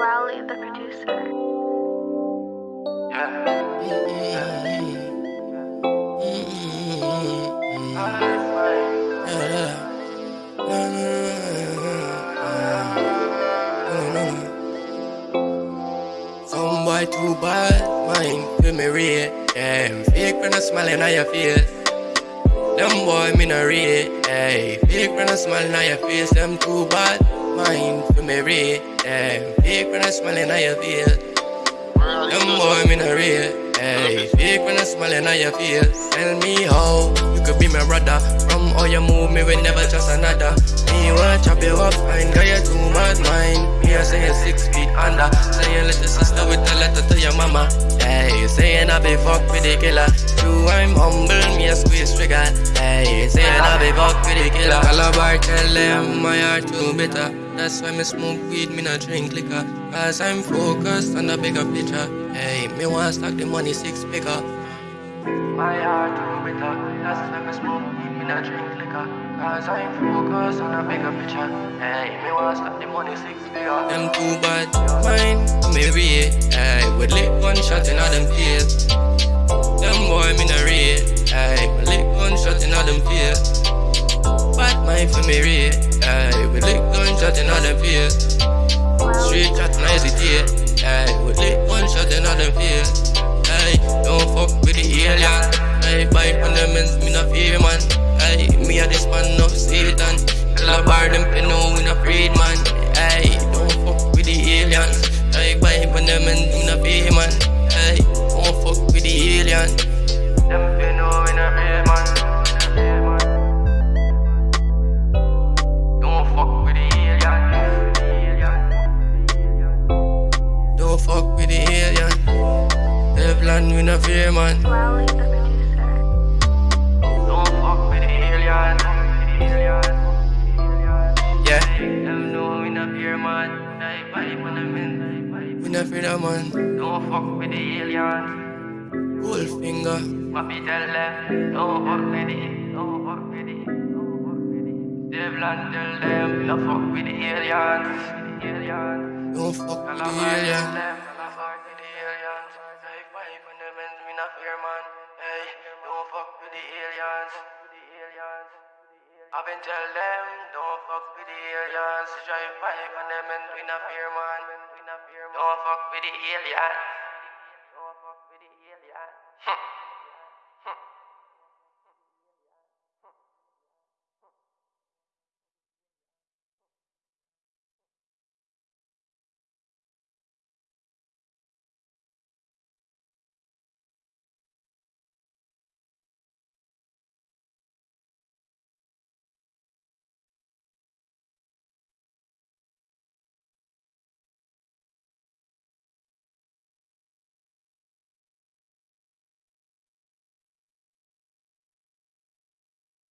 Rowley, the producer. Some boy too bad, mind feel me rate. Yeah, fake when I smiling at your face. Them boy me no rate. Yeah, fake when I smile at your face. Them too bad, mind feel me rate. Yeah, fake when I smiling at your face. Them boy me no rate. Hey, fake when I smiling at your face. Tell me how you could be my brother. From how you move me, we never trust another. Me want chop you up, fine, girl you too mad mind. Me I say you six feet under. Say you little sister with a letter to your mama. Saying I be fuck with the killer. True, I'm humble, me a squeeze trigger. Hey, saying I be fuck with the killer. Calabar tell them my heart too bitter. That's why me smoke weed, me not drink liquor. Cause I'm focused on the bigger picture. Hey, me want stack the money six figure. My heart too bitter. That's why me smoke weed, me not drink liquor. Cause I'm focused on the bigger picture. Hey, me want stack the money six figure. Them too bad, mine, me read. With lick one shot in all them face. Them boy me not read. Hey, with lick one shot in all them face. Bad mind for me read. Hey, with lick one shot in all them face. Street chat and hesitate. Hey, with lick one shot in all them face. Hey, don't fuck with no we not. Don't fuck with the alien. Don't fuck with the alien. Devlan, we not fear man. Don't fuck with the alien. Yeah. Them know we not fear man. Die them in. We not fear that man. Don't fuck with the alien. Gold finger. Papi tell them. Don't fuck with it. Don't fuck with it. Don't fuck with it. Devlan tell them. Don't fuck with the aliens. You'll fuck with the aliens. Don't fuck with the alien. I've been tell them, don't fuck with the aliens. Drive bike on them and we not fear man. Don't fuck with the aliens. Don't